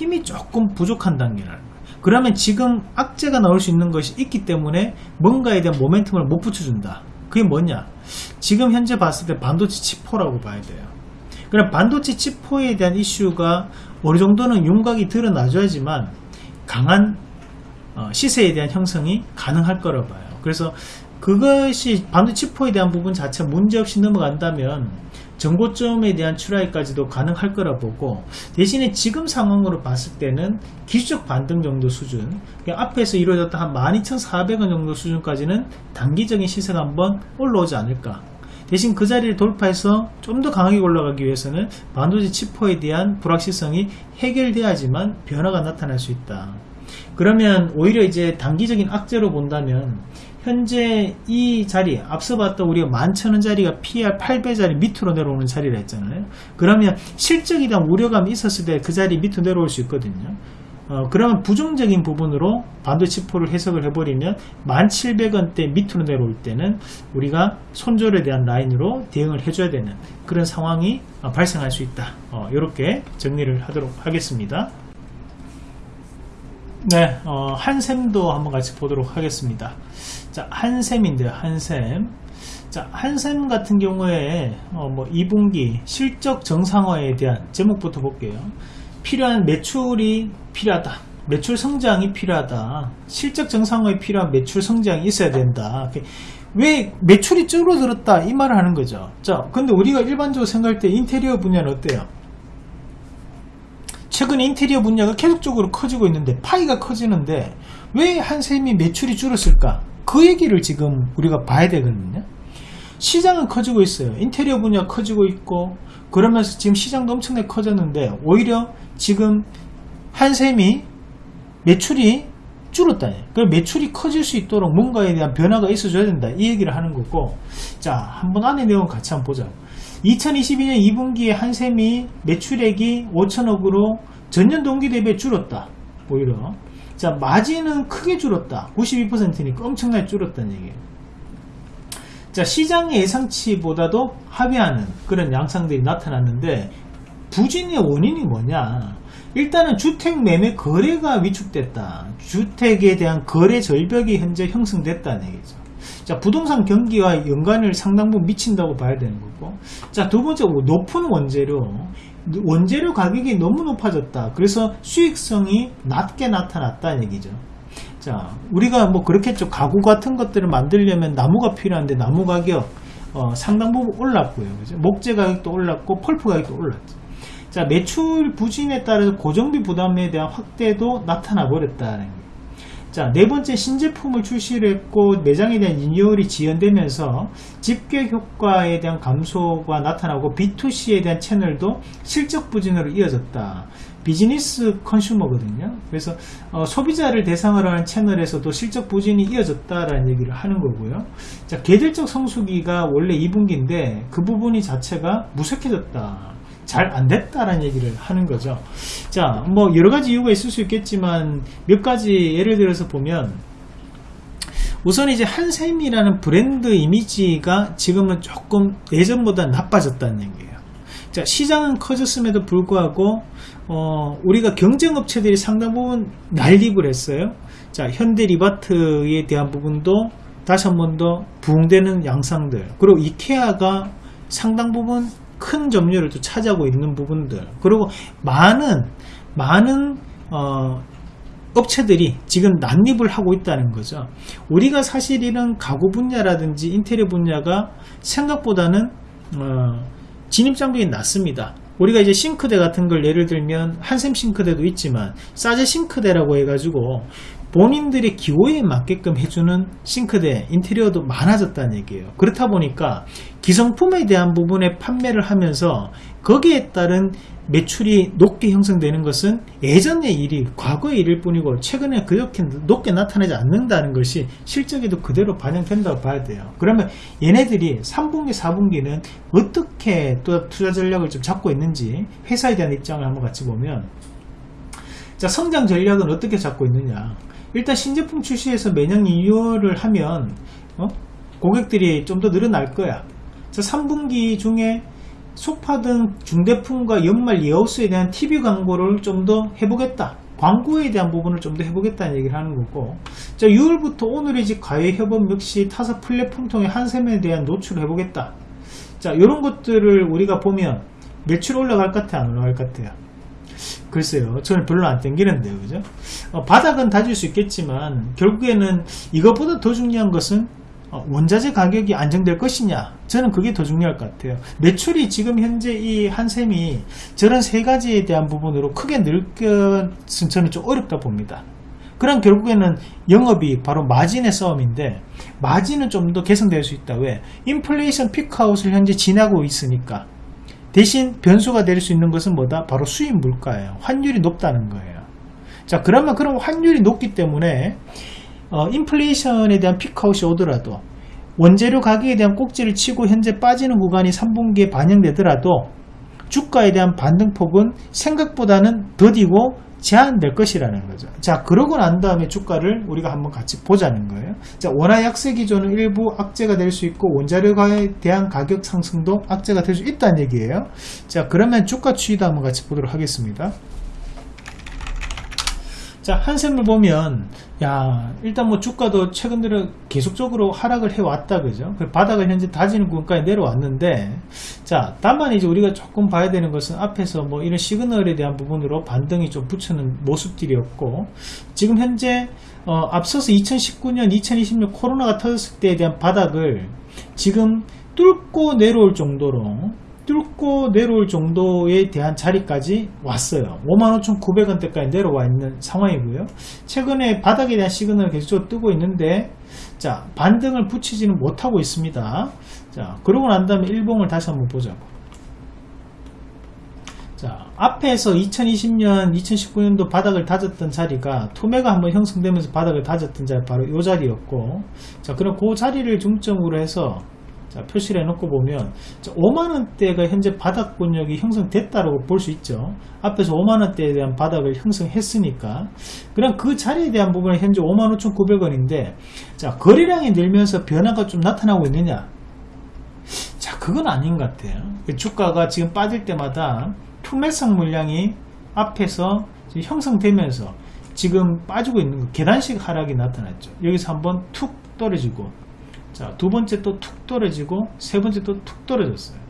힘이 조금 부족한 단계라는 거예요. 그러면 지금 악재가 나올 수 있는 것이 있기 때문에 뭔가에 대한 모멘텀을 못 붙여준다. 그게 뭐냐? 지금 현재 봤을 때 반도체 치포라고 봐야 돼요. 그럼 반도체 치포에 대한 이슈가 어느 정도는 윤곽이 드러나줘야지만 강한 어, 시세에 대한 형성이 가능할 거라 봐요. 그래서 그것이 반도체 치포에 대한 부분 자체 문제없이 넘어간다면 정고점에 대한 출하까지도 가능할 거라 보고 대신에 지금 상황으로 봤을 때는 기술적 반등 정도 수준 그러니까 앞에서 이루어졌던 한 12,400원 정도 수준까지는 단기적인 시세가 한번 올라오지 않을까 대신 그 자리를 돌파해서 좀 더 강하게 올라가기 위해서는 반도체 치포에 대한 불확실성이 해결돼야지만 변화가 나타날 수 있다. 그러면 오히려 이제 단기적인 악재로 본다면 현재 이 자리 앞서 봤던 우리가 만천원 자리가 PR 8배 자리 밑으로 내려오는 자리라 했잖아요. 그러면 실적에 대한 우려감이 있었을 때 그 자리 밑으로 내려올 수 있거든요. 어, 그러면 부정적인 부분으로 반도체 치포를 해석을 해버리면 1700원대 밑으로 내려올 때는 우리가 손절에 대한 라인으로 대응을 해줘야 되는 그런 상황이 어, 발생할 수 있다. 어, 이렇게 정리를 하도록 하겠습니다. 네, 어, 한샘도 한번 같이 보도록 하겠습니다. 자, 한샘인데요, 한샘. 자, 한샘 같은 경우에, 어, 뭐, 2분기 실적 정상화에 대한 제목부터 볼게요. 필요한 매출이 필요하다. 매출 성장이 필요하다. 실적 정상화에 필요한 매출 성장이 있어야 된다. 왜 매출이 줄어들었다? 이 말을 하는 거죠. 자, 근데 우리가 일반적으로 생각할 때 인테리어 분야는 어때요? 최근 인테리어 분야가 계속적으로 커지고 있는데 파이가 커지는데 왜 한샘이 매출이 줄었을까? 그 얘기를 지금 우리가 봐야 되거든요. 시장은 커지고 있어요. 인테리어 분야 커지고 있고 그러면서 지금 시장도 엄청나게 커졌는데 오히려 지금 한샘이 매출이 줄었다. 그 매출이 커질 수 있도록 뭔가에 대한 변화가 있어줘야 된다. 이 얘기를 하는 거고 자 한번 안에 내용 같이 한번 보자. 2022년 2분기에 한샘이 매출액이 5천억으로 전년 동기 대비 줄었다. 오히려. 자, 마진은 크게 줄었다. 92%니까 엄청나게 줄었다는 얘기예요. 자, 시장의 예상치보다도 하회하는 그런 양상들이 나타났는데 부진의 원인이 뭐냐? 일단은 주택 매매 거래가 위축됐다. 주택에 대한 거래 절벽이 현재 형성됐다는 얘기죠. 자, 부동산 경기와 연관을 상당 부분 미친다고 봐야 되는 거고. 자, 두 번째, 높은 원재료. 원재료 가격이 너무 높아졌다. 그래서 수익성이 낮게 나타났다는 얘기죠. 자, 우리가 뭐 그렇겠죠. 가구 같은 것들을 만들려면 나무가 필요한데 나무 가격 어, 상당 부분 올랐고요. 그죠? 목재 가격도 올랐고 펄프 가격도 올랐죠. 자, 매출 부진에 따라서 고정비 부담에 대한 확대도 나타나 버렸다는 거예요. 자, 네 번째 신제품을 출시를 했고 매장에 대한 리뉴얼이 지연되면서 집계 효과에 대한 감소가 나타나고 B2C에 대한 채널도 실적 부진으로 이어졌다. 비즈니스 컨슈머거든요. 그래서 어, 소비자를 대상으로 하는 채널에서도 실적 부진이 이어졌다라는 얘기를 하는 거고요. 자, 계절적 성수기가 원래 2분기인데 그 부분이 자체가 무색해졌다. 잘 안 됐다라는 얘기를 하는 거죠. 자, 뭐 여러 가지 이유가 있을 수 있겠지만 몇 가지 예를 들어서 보면 우선 이제 한샘이라는 브랜드 이미지가 지금은 조금 예전보다 나빠졌다는 얘기예요. 자, 시장은 커졌음에도 불구하고 어, 우리가 경쟁업체들이 상당 부분 난립을 했어요. 자, 현대 리바트에 대한 부분도 다시 한 번 더 부흥되는 양상들 그리고 이케아가 상당 부분 큰 점유율을 또 차지하고 있는 부분들. 그리고 많은 많은 어, 업체들이 지금 난립을 하고 있다는 거죠. 우리가 사실 이런 가구 분야라든지 인테리어 분야가 생각보다는 어, 진입 장벽이 낮습니다. 우리가 이제 싱크대 같은 걸 예를 들면 한샘 싱크대도 있지만 사제 싱크대라고 해가지고 본인들의 기호에 맞게끔 해주는 싱크대 인테리어도 많아졌다는 얘기예요. 그렇다 보니까 기성품에 대한 부분에 판매를 하면서 거기에 따른 매출이 높게 형성되는 것은 예전의 일이 과거의 일일 뿐이고 최근에 그렇게 높게 나타나지 않는다는 것이 실적에도 그대로 반영된다고 봐야 돼요. 그러면 얘네들이 3분기 4분기는 어떻게 또 투자 전략을 좀 잡고 있는지 회사에 대한 입장을 한번 같이 보면 자 성장 전략은 어떻게 잡고 있느냐 일단 신제품 출시해서 매년 리뉴얼을 하면 어? 고객들이 좀 더 늘어날 거야. 자 3분기 중에 소파 등 중대품과 연말 예하우스에 대한 TV 광고를 좀 더 해보겠다. 광고에 대한 부분을 좀 더 해보겠다는 얘기를 하는 거고. 자 6월부터 오늘의 집 가해협업 역시 타사 플랫폼 통해 한샘에 대한 노출을 해보겠다. 자 이런 것들을 우리가 보면 매출 올라갈 것 같아 안 올라갈 것 같아요 글쎄요. 저는 별로 안 땡기는데요. 그죠? 어, 바닥은 다질 수 있겠지만 결국에는 이것보다 더 중요한 것은 어, 원자재 가격이 안정될 것이냐. 저는 그게 더 중요할 것 같아요. 매출이 지금 현재 이 한샘이 저런 세 가지에 대한 부분으로 크게 늘 것은 저는 좀 어렵다 봅니다. 그럼 결국에는 영업이 바로 마진의 싸움인데 마진은 좀 더 개선될 수 있다. 왜? 인플레이션 피크아웃을 현재 지나고 있으니까 대신 변수가 될 수 있는 것은 뭐다? 바로 수입 물가예요. 환율이 높다는 거예요. 자 그러면 그런 환율이 높기 때문에 어, 인플레이션에 대한 피크아웃이 오더라도 원재료 가격에 대한 꼭지를 치고 현재 빠지는 구간이 3분기에 반영되더라도 주가에 대한 반등폭은 생각보다는 더디고 제한될 것이라는 거죠. 자, 그러고 난 다음에 주가를 우리가 한번 같이 보자는 거예요. 자, 원화 약세 기조는 일부 악재가 될 수 있고 원자료에 대한 가격 상승도 악재가 될 수 있다는 얘기예요. 자, 그러면 주가 추이도 한번 같이 보도록 하겠습니다. 자, 한샘을 보면, 야, 일단 뭐 주가도 최근 들어 계속적으로 하락을 해왔다, 그죠? 그 바닥을 현재 다지는 구간까지 내려왔는데, 자, 다만 이제 우리가 조금 봐야 되는 것은 앞에서 뭐 이런 시그널에 대한 부분으로 반등이 좀 붙이는 모습들이었고, 지금 현재, 어, 앞서서 2019년, 2020년 코로나가 터졌을 때에 대한 바닥을 지금 뚫고 내려올 정도로 뚫고 내려올 정도에 대한 자리까지 왔어요. 55,900원대까지 내려와 있는 상황이고요. 최근에 바닥에 대한 시그널을 계속 뜨고 있는데 자 반등을 붙이지는 못하고 있습니다. 자 그러고 난 다음에 일봉을 다시 한번 보자고. 자 앞에서 2020년 2019년도 바닥을 다졌던 자리가 투매가 한번 형성되면서 바닥을 다졌던 자리 바로 이 자리였고 자 그럼 그 자리를 중점으로 해서 자, 표시를 해놓고 보면 5만원대가 현재 바닥 권역이 형성됐다고 볼 수 있죠. 앞에서 5만원대에 대한 바닥을 형성했으니까. 그럼 그 자리에 대한 부분은 현재 55,900원인데 자 거래량이 늘면서 변화가 좀 나타나고 있느냐? 자 그건 아닌 것 같아요. 주가가 지금 빠질 때마다 투매성 물량이 앞에서 형성되면서 지금 빠지고 있는 거 계단식 하락이 나타났죠. 여기서 한번 툭 떨어지고 자, 두 번째 또 툭 떨어지고 세 번째 또 툭 떨어졌어요.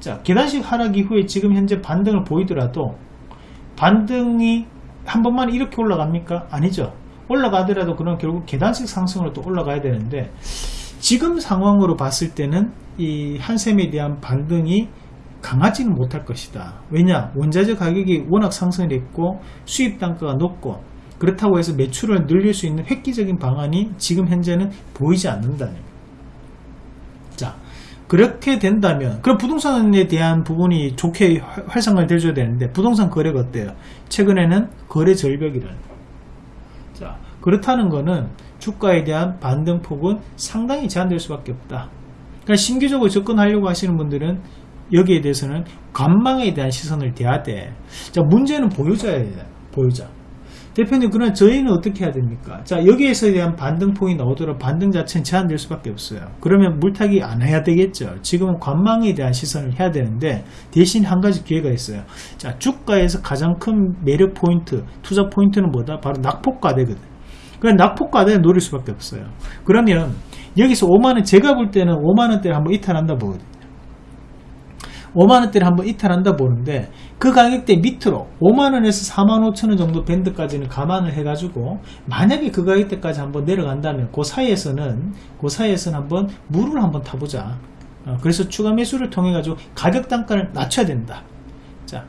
자, 계단식 하락 이후에 지금 현재 반등을 보이더라도 반등이 한 번만 이렇게 올라갑니까? 아니죠. 올라가더라도 그런 결국 계단식 상승으로 또 올라가야 되는데 지금 상황으로 봤을 때는 이 한샘에 대한 반등이 강하지는 못할 것이다. 왜냐? 원자재 가격이 워낙 상승을 했고 수입 단가가 높고 그렇다고 해서 매출을 늘릴 수 있는 획기적인 방안이 지금 현재는 보이지 않는다는 자 그렇게 된다면 그럼 부동산에 대한 부분이 좋게 활성화 되줘야 되는데 부동산 거래가 어때요? 최근에는 거래 절벽이라는 자 그렇다는 거는 주가에 대한 반등폭은 상당히 제한될 수밖에 없다. 그러니까 신규적으로 접근하려고 하시는 분들은 여기에 대해서는 관망에 대한 시선을 대야 돼 자 문제는 보유자에 대한 보유자 대표님 그러면 저희는 어떻게 해야 됩니까? 자 여기에서 대한 반등폭이 나오도록 반등 자체는 제한될 수밖에 없어요. 그러면 물타기 안 해야 되겠죠. 지금은 관망에 대한 시선을 해야 되는데 대신 한 가지 기회가 있어요. 자 주가에서 가장 큰 매력 포인트 투자 포인트는 뭐다? 바로 낙폭과대거든. 그 낙폭과대를 노릴 수밖에 없어요. 그러면 여기서 5만원 제가 볼 때는 5만원대를 한번 이탈한다 보거든요 5만원대를 한번 이탈한다 보는데 그 가격대 밑으로 5만원에서 4만 5천원 정도 밴드까지는 감안을 해가지고 만약에 그 가격대까지 한번 내려간다면 그 사이에서는 그 사이에서는 한번 물을 한번 타보자. 어, 그래서 추가 매수를 통해 가지고 가격 단가를 낮춰야 된다. 자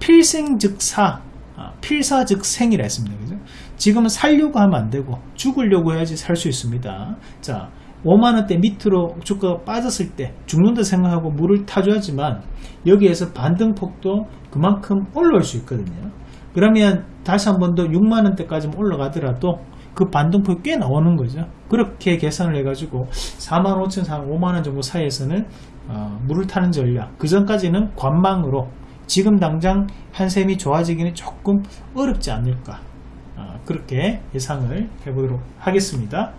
필생즉사 아, 필사즉생이라 했습니다. 그죠? 지금은 살려고 하면 안되고 죽으려고 해야지 살 수 있습니다. 자 5만원대 밑으로 주가가 빠졌을 때 죽는다 생각하고 물을 타줘야지만 여기에서 반등폭도 그만큼 올라올 수 있거든요. 그러면 다시 한 번 더 6만원대까지 올라가더라도 그 반등폭이 꽤 나오는 거죠. 그렇게 계산을 해 가지고 4만 5천 5만원 정도 사이에서는 어, 물을 타는 전략. 그 전까지는 관망으로 지금 당장 한샘이 좋아지기는 조금 어렵지 않을까 그렇게 예상을 해보도록 하겠습니다.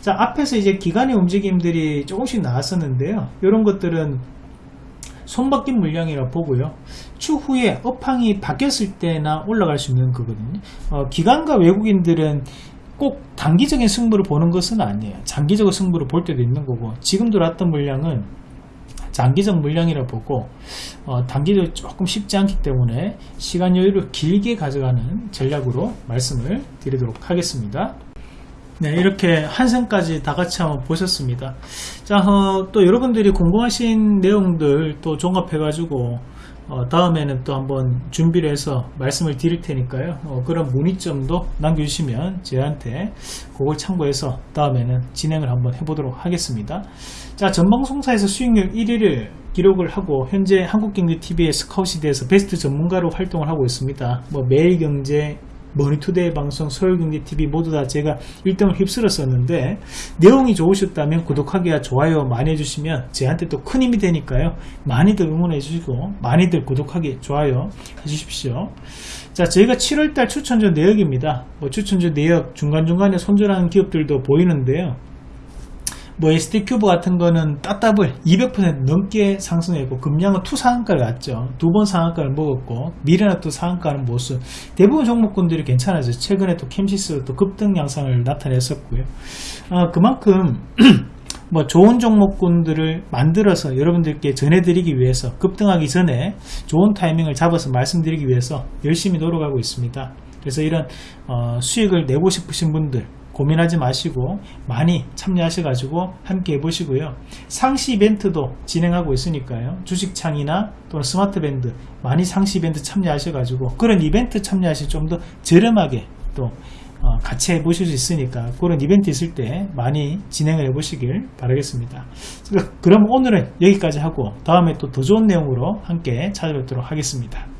자, 앞에서 이제 기간의 움직임들이 조금씩 나왔었는데요. 이런 것들은 손바뀐 물량이라 보고요. 추후에 업황이 바뀌었을 때나 올라갈 수 있는 거거든요. 어, 기관과 외국인들은 꼭 단기적인 승부를 보는 것은 아니에요. 장기적으로 승부를 볼 때도 있는 거고 지금 들어왔던 물량은 장기적 물량이라 보고 어, 단기적으로 조금 쉽지 않기 때문에 시간 여유를 길게 가져가는 전략으로 말씀을 드리도록 하겠습니다. 네, 이렇게 한생까지 다 같이 한번 보셨습니다. 자, 어, 또 여러분들이 궁금하신 내용들 또 종합해 가지고 어, 다음에는 또 한번 준비를 해서 말씀을 드릴 테니까요. 어, 그런 문의점도 남겨주시면 저한테 그걸 참고해서 다음에는 진행을 한번 해보도록 하겠습니다. 자, 전방송사에서 수익률 1위를 기록을 하고 현재 한국경제TV의 스카웃이 돼서 베스트 전문가로 활동을 하고 있습니다. 뭐 매일경제, 머니투데이 방송, 서울경제TV 모두 다 제가 1등을 휩쓸었었는데 내용이 좋으셨다면 구독하기와 좋아요 많이 해주시면 저한테 또 큰 힘이 되니까요. 많이들 응원해 주시고 많이들 구독하기, 좋아요 해주십시오. 자, 저희가 7월달 추천주 내역입니다. 뭐 추천주 내역 중간중간에 손절하는 기업들도 보이는데요. 뭐 SD큐브 같은 거는 따따블 200% 넘게 상승했고 금양은 two 상한가를 갔죠. 두 번 상한가를 먹었고 미래나 또 상한가는 모습 대부분 종목군들이 괜찮아져 최근에 또 캠시스 또 급등 양상을 나타냈었고요. 아, 그만큼 뭐 좋은 종목군들을 만들어서 여러분들께 전해드리기 위해서 급등하기 전에 좋은 타이밍을 잡아서 말씀드리기 위해서 열심히 노력하고 있습니다. 그래서 이런 어, 수익을 내고 싶으신 분들 고민하지 마시고 많이 참여하셔 가지고 함께 해보시고요. 상시 이벤트도 진행하고 있으니까요. 주식창이나 또는 스마트밴드 많이 상시 이벤트 참여하셔 가지고 그런 이벤트 참여하시 좀 더 저렴하게 또 어, 같이 해보실 수 있으니까 그런 이벤트 있을 때 많이 진행을 해보시길 바라겠습니다. 그럼 오늘은 여기까지 하고 다음에 또 더 좋은 내용으로 함께 찾아뵙도록 하겠습니다.